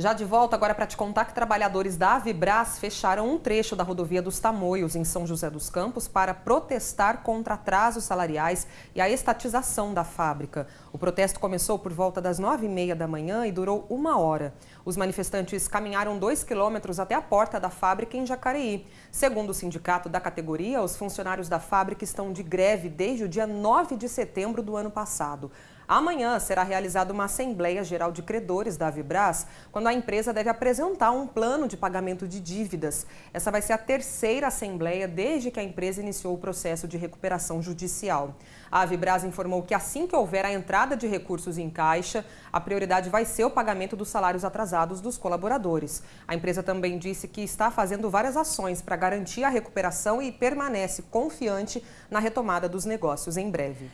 Já de volta agora para te contar que trabalhadores da Avibras fecharam um trecho da rodovia dos Tamoios, em São José dos Campos, para protestar contra atrasos salariais e a estatização da fábrica. O protesto começou por volta das nove e meia da manhã e durou uma hora. Os manifestantes caminharam dois quilômetros até a porta da fábrica em Jacareí. Segundo o sindicato da categoria, os funcionários da fábrica estão de greve desde o dia 9 de setembro do ano passado. Amanhã será realizada uma Assembleia Geral de Credores da Avibras, quando a empresa deve apresentar um plano de pagamento de dívidas. Essa vai ser a terceira Assembleia desde que a empresa iniciou o processo de recuperação judicial. A Avibras informou que assim que houver a entrada de recursos em caixa, a prioridade vai ser o pagamento dos salários atrasados dos colaboradores. A empresa também disse que está fazendo várias ações para garantir a recuperação e permanece confiante na retomada dos negócios em breve.